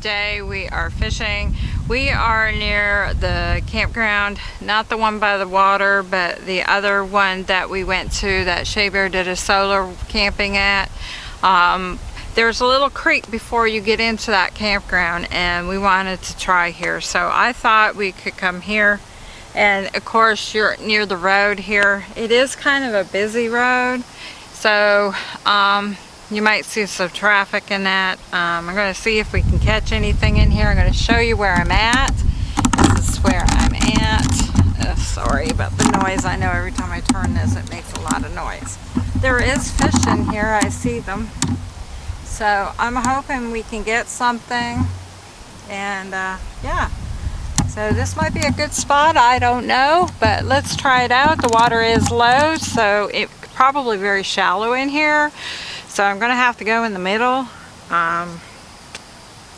Smoky 1000 and today we are fishing. We are near the campground, not the one by the water, but the other one that we went to that Shea Bear did a solar camping at. Um, there's a little creek before you get into that campground and we wanted to try here. So I thought we could come here and of course you're near the road here. It is kind of a busy road. So um, you might see some traffic in that. Um, I'm going to see if we can catch anything in here. I'm going to show you where I'm at. This is where I'm at. Oh, sorry about the noise. I know every time I turn this it makes a lot of noise. There is fish in here. I see them. So I'm hoping we can get something. And uh, yeah. So this might be a good spot. I don't know. But let's try it out. The water is low. So it's probably very shallow in here. So I'm going to have to go in the middle um,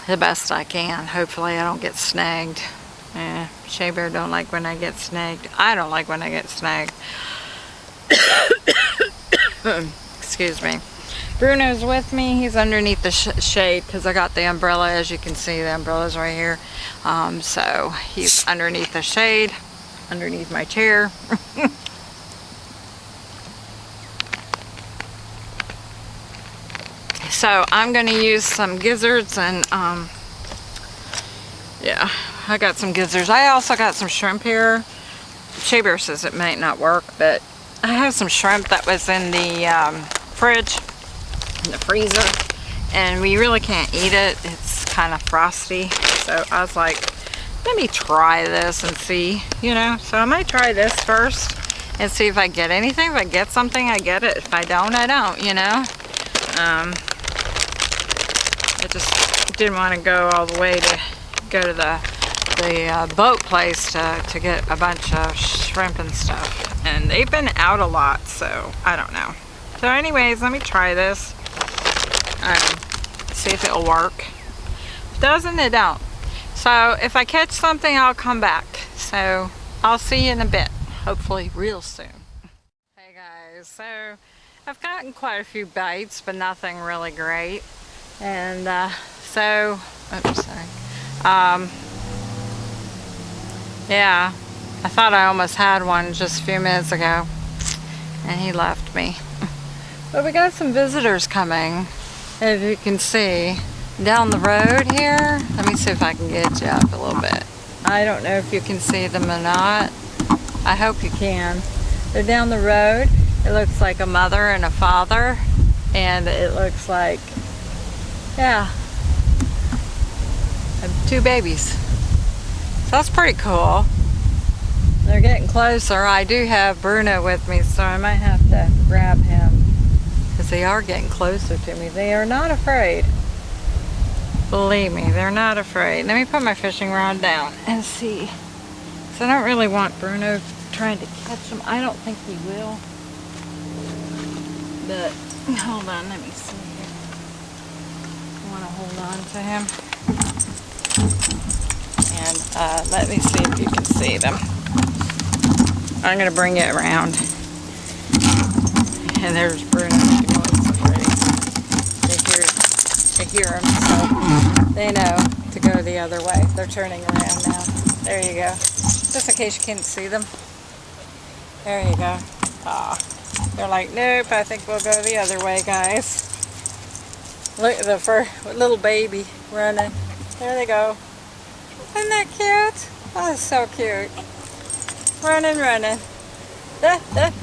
the best I can. Hopefully I don't get snagged. Eh, Shea Bear don't like when I get snagged. I don't like when I get snagged. Excuse me. Bruno's with me. He's underneath the sh shade because I got the umbrella. As you can see, the umbrella's right here. Um, so he's underneath the shade, underneath my chair. So I'm going to use some gizzards and um, yeah, I got some gizzards. I also got some shrimp here. Shea Bear says it might not work, but I have some shrimp that was in the um, fridge, in the freezer, and we really can't eat it. It's kind of frosty. So I was like, let me try this and see, you know. So I might try this first and see if I get anything. If I get something, I get it. If I don't, I don't, you know. Um, I just didn't want to go all the way to go to the the uh, boat place to, to get a bunch of shrimp and stuff. And they've been out a lot, so I don't know. So anyways, let me try this. Um, see if it'll work. Doesn't, it don't. So if I catch something, I'll come back. So I'll see you in a bit, hopefully real soon. Hey guys, so I've gotten quite a few bites, but nothing really great. And uh, so, oops, sorry. Um, yeah, I thought I almost had one just a few minutes ago. And he left me. but we got some visitors coming, as you can see. Down the road here. Let me see if I can get you up a little bit. I don't know if you can see them or not. I hope you can. They're down the road. It looks like a mother and a father. And it looks like yeah. Have two babies. So that's pretty cool. They're getting closer. I do have Bruno with me, so I might have to grab him. Because they are getting closer to me. They are not afraid. Believe me, they're not afraid. Let me put my fishing rod down and see. So I don't really want Bruno trying to catch them. I don't think he will. But, hold on, let me see hold on to him. And uh, let me see if you can see them. I'm going to bring it around. And there's Bruno. She. They hear, they hear him, so they know to go the other way. They're turning around now. There you go. Just in case you can't see them. There you go. Ah, They're like, nope, I think we'll go the other way, guys. Look at the fur, little baby running. There they go. Isn't that cute? Oh, that's so cute. Running, running.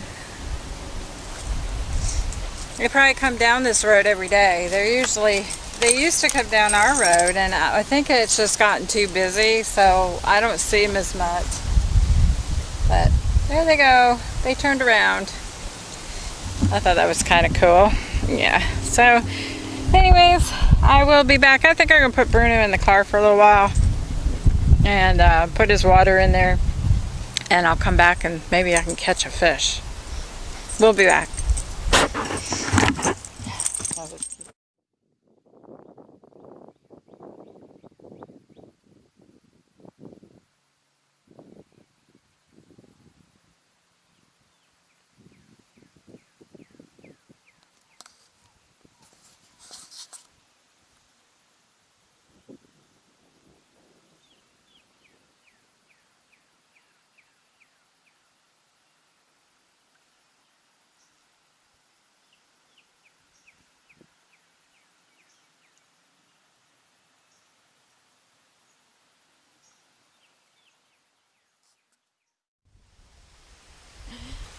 They probably come down this road every day. They're usually, they used to come down our road and I think it's just gotten too busy so I don't see them as much. But there they go. They turned around. I thought that was kind of cool. Yeah. So anyways, I will be back. I think I'm going to put Bruno in the car for a little while and uh, put his water in there and I'll come back and maybe I can catch a fish. We'll be back.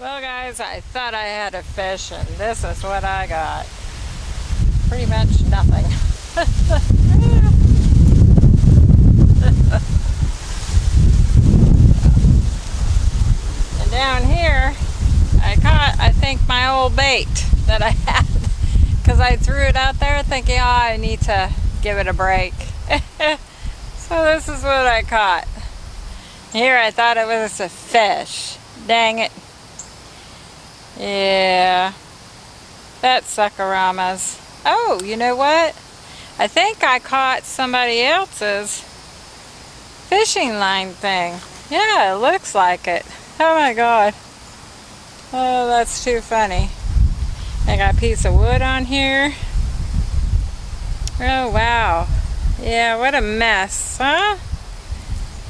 Well guys, I thought I had a fish and this is what I got. Pretty much nothing. and down here, I caught, I think, my old bait that I had. Because I threw it out there thinking, oh, I need to give it a break. so this is what I caught. Here I thought it was a fish. Dang it. Yeah. That's Suckeramas. Oh, you know what? I think I caught somebody else's fishing line thing. Yeah, it looks like it. Oh my god. Oh, that's too funny. I got a piece of wood on here. Oh, wow. Yeah, what a mess, huh?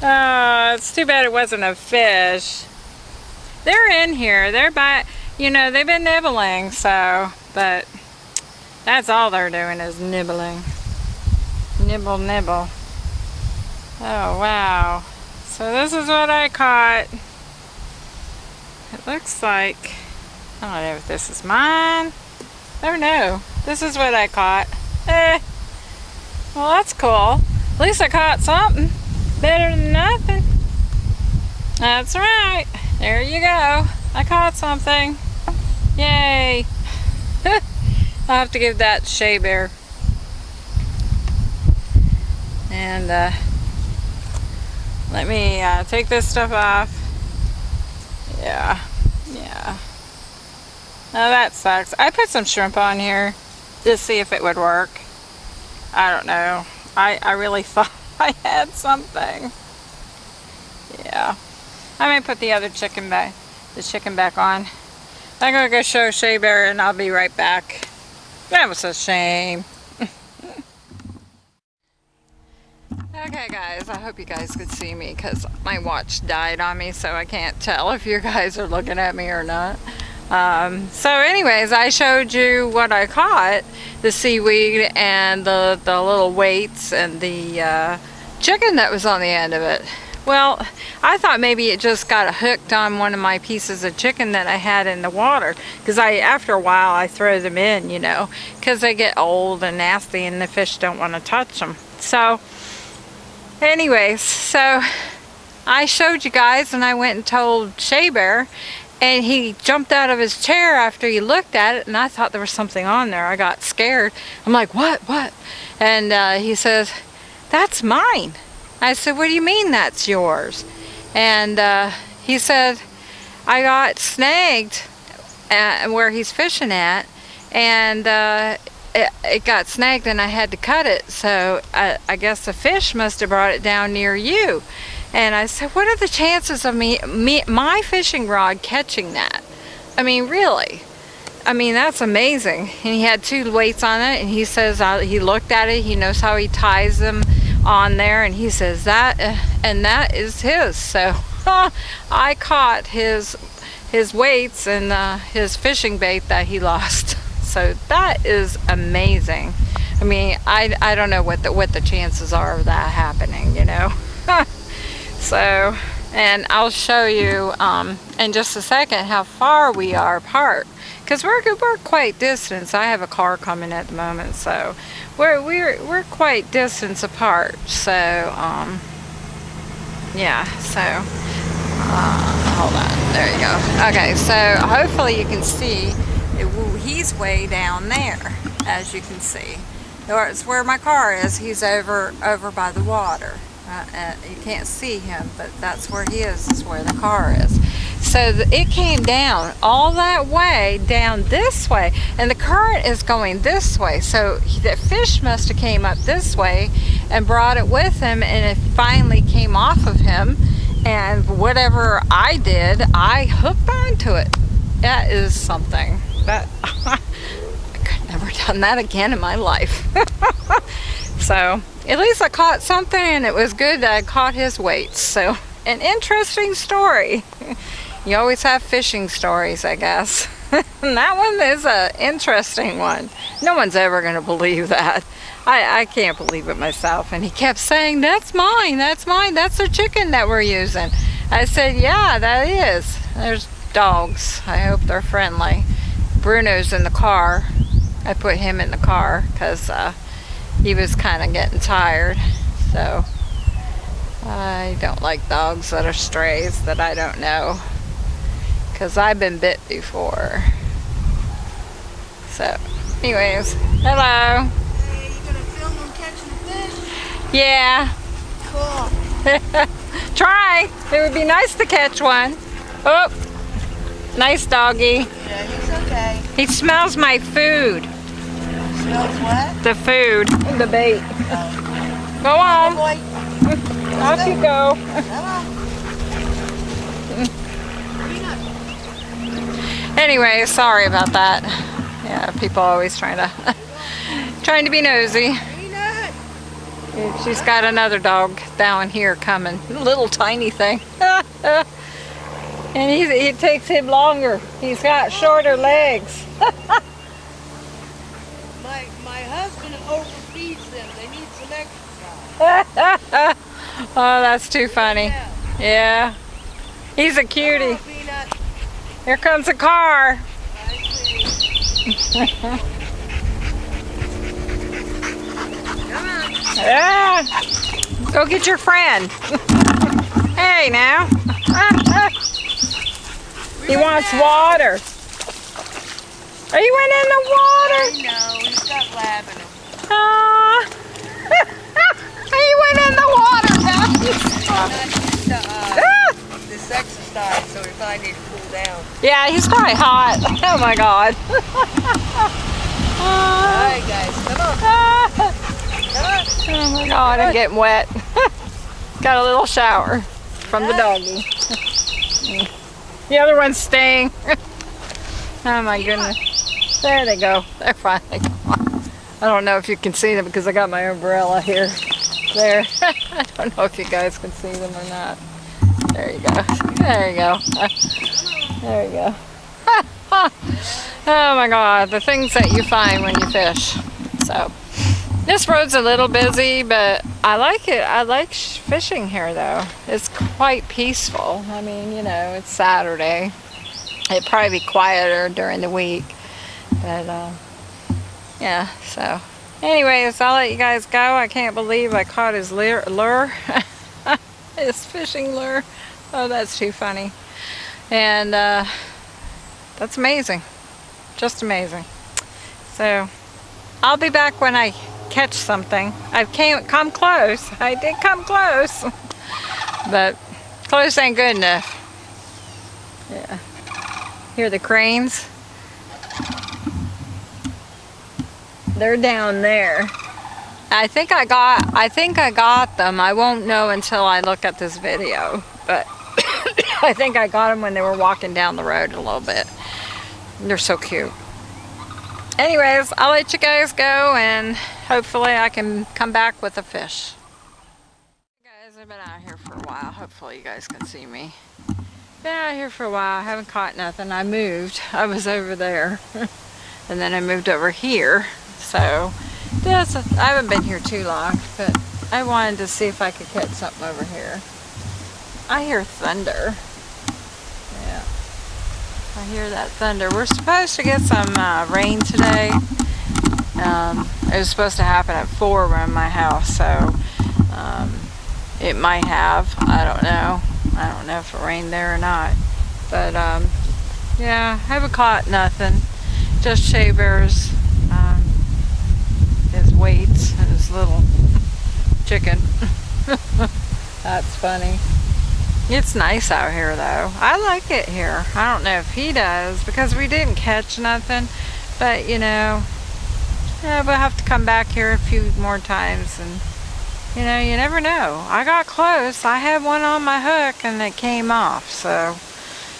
Oh, it's too bad it wasn't a fish. They're in here. They're by, you know, they've been nibbling, so, but that's all they're doing is nibbling. Nibble, nibble. Oh, wow. So this is what I caught. It looks like, I don't know if this is mine. Don't know. This is what I caught. Eh. Well, that's cool. At least I caught something. Better than nothing. That's right. There you go. I caught something. Yay. I'll have to give that Shea Bear. And uh, let me uh, take this stuff off. Yeah, yeah. Now that sucks. I put some shrimp on here to see if it would work. I don't know. I, I really thought I had something. Yeah. I may put the other chicken back, the chicken back on. I'm gonna go show Shea Bear and I'll be right back. That was a shame. okay guys, I hope you guys could see me because my watch died on me so I can't tell if you guys are looking at me or not. Um, so anyways, I showed you what I caught, the seaweed and the, the little weights and the uh, chicken that was on the end of it. Well, I thought maybe it just got hooked on one of my pieces of chicken that I had in the water. Because I, after a while, I throw them in, you know, because they get old and nasty and the fish don't want to touch them. So, anyways, so I showed you guys and I went and told Shea Bear and he jumped out of his chair after he looked at it and I thought there was something on there. I got scared. I'm like, what, what? And uh, he says, that's mine. I said, what do you mean that's yours? And uh, he said, I got snagged at where he's fishing at and uh, it, it, got snagged and I had to cut it. So I, I, guess the fish must have brought it down near you. And I said, what are the chances of me, me my fishing rod catching that? I mean, really? I mean, that's amazing. And he had two weights on it and he says uh, he looked at it, he knows how he ties them on there and he says that uh, and that is his. So I caught his his weights and uh, his fishing bait that he lost. So that is amazing. I mean I, I don't know what the what the chances are of that happening you know? So and I'll show you um, in just a second how far we are apart. Because we're, we're quite distance I have a car coming at the moment so we're we're we're quite distance apart. So um yeah so uh, hold on. There you go. Okay so hopefully you can see it, he's way down there as you can see. It's where my car is he's over over by the water uh, uh, you can't see him but that's where he is is where the car is so the, it came down all that way down this way and the current is going this way. So the fish must have came up this way and brought it with him and it finally came off of him. And whatever I did, I hooked onto it. That is something. That I could never done that again in my life. so at least I caught something and it was good that I caught his weights. So an interesting story. You always have fishing stories, I guess. that one is an interesting one. No one's ever going to believe that. I, I can't believe it myself. And he kept saying, that's mine, that's mine, that's the chicken that we're using. I said, yeah, that is. There's dogs. I hope they're friendly. Bruno's in the car. I put him in the car because uh, he was kind of getting tired. So I don't like dogs that are strays that I don't know because I've been bit before. So anyways, hello. Hey, you gonna film them catching fish? Yeah, Cool. try. It would be nice to catch one. Oh, nice doggy. Yeah, he's okay. He smells my food. Smells what? The food. The bait. Oh. Go on. Boy, Off you go. Anyway, sorry about that. Yeah, people always trying to trying to be nosy. She's got another dog down here coming. Little tiny thing. and he, it takes him longer. He's got shorter legs. My my husband overfeeds them. They need some exercise. oh, that's too funny. Yeah. He's a cutie. Here comes a car. I see. Come on. Yeah. Go get your friend. hey now. he wants water. Are you in the water? He's got lab in him. Aw. he went in the water, so need to cool down. Yeah, he's probably hot. Oh my god. Ah. guys. Come on. Come on. Oh my god, I'm getting wet. Got a little shower from the doggy. the other one's staying. oh my goodness. There they go. They're gone. I don't know if you can see them because I got my umbrella here. There. I don't know if you guys can see them or not. There you go. There you go. There you go. oh my god, the things that you find when you fish. So, this road's a little busy, but I like it. I like fishing here though. It's quite peaceful. I mean, you know, it's Saturday. It'd probably be quieter during the week. But, uh, yeah, so. Anyways, I'll let you guys go. I can't believe I caught his lure. his fishing lure. Oh, that's too funny. And, uh, that's amazing. Just amazing. So, I'll be back when I catch something. I can't come close. I did come close. but close ain't good enough. Yeah. Hear the cranes? They're down there. I think I got I think I got them. I won't know until I look at this video. But I think I got them when they were walking down the road a little bit. They're so cute. Anyways, I'll let you guys go and hopefully I can come back with a fish. Guys, I've been out here for a while. Hopefully you guys can see me. Been out here for a while. I haven't caught nothing. I moved. I was over there. and then I moved over here. So, this, I haven't been here too long, but I wanted to see if I could catch something over here. I hear thunder. Yeah. I hear that thunder. We're supposed to get some uh, rain today. Um, it was supposed to happen at 4 around my house, so um, it might have. I don't know. I don't know if it rained there or not. But um, yeah, I haven't caught nothing. Just Shea Bear's, weights and his little chicken. That's funny. It's nice out here though. I like it here. I don't know if he does because we didn't catch nothing. But you know, yeah, we'll have to come back here a few more times and you know, you never know. I got close. I had one on my hook and it came off. So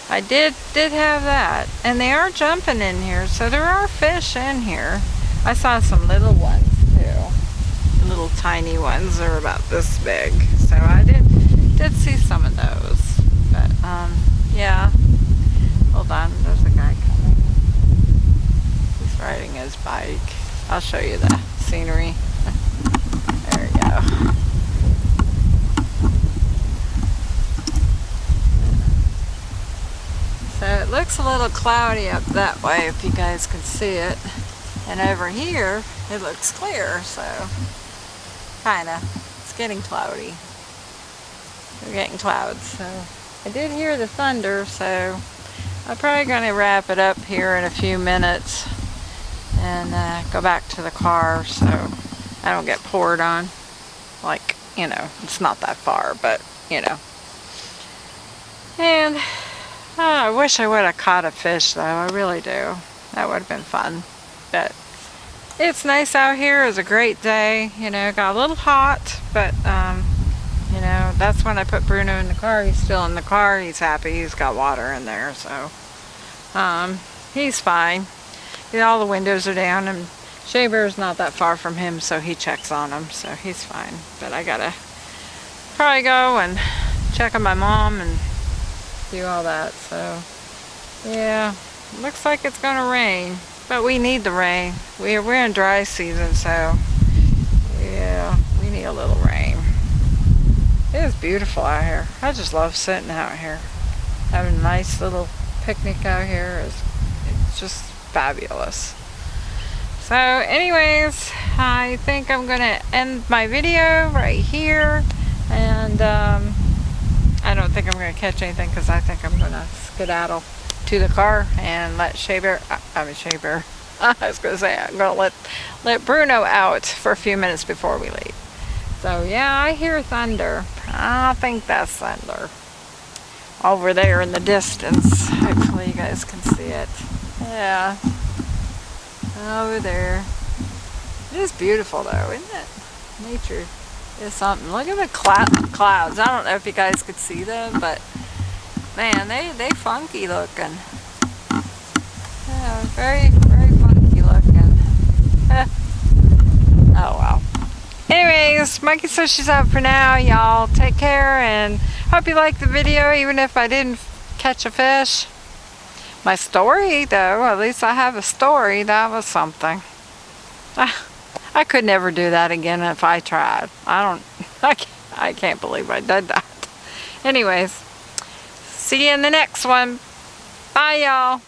I did did have that. And they are jumping in here. So there are fish in here. I saw some little ones. Little tiny ones. They're about this big. So I did did see some of those. But um yeah. Hold on. There's a guy coming. He's riding his bike. I'll show you the scenery. There we go. So it looks a little cloudy up that way if you guys can see it. And over here, it looks clear, so kinda. It's getting cloudy. We're getting clouds, so I did hear the thunder, so I'm probably going to wrap it up here in a few minutes and uh, go back to the car so I don't get poured on. Like, you know, it's not that far, but, you know. And oh, I wish I would have caught a fish, though. I really do. That would have been fun. But it's nice out here. It was a great day. You know, got a little hot, but, um, you know, that's when I put Bruno in the car. He's still in the car. He's happy. He's got water in there, so um, he's fine. all the windows are down, and Shea Bear's not that far from him, so he checks on him, so he's fine. But I gotta probably go and check on my mom and do all that, so yeah, looks like it's gonna rain, but we need the rain. We're, we're in dry season, so yeah, we need a little rain. It is beautiful out here. I just love sitting out here. Having a nice little picnic out here is it's just fabulous. So anyways, I think I'm going to end my video right here. And um, I don't think I'm going to catch anything because I think I'm going to skedaddle to the car and let Shea Bear, I mean Shea Bear, I was to say I'm to let, let Bruno out for a few minutes before we leave. So yeah, I hear thunder. I think that's thunder. Over there in the distance. Hopefully you guys can see it. Yeah over there. It is beautiful though, isn't it? Nature is something. Look at the cl clouds. I don't know if you guys could see them, but man, they they funky looking. Very very funky looking. oh well. Anyways, Monkey says she's out for now. Y'all take care and hope you liked the video, even if I didn't catch a fish. My story, though, at least I have a story. That was something. I, I could never do that again if I tried. I don't, I can't, I can't believe I did that. Anyways, see you in the next one. Bye, y'all.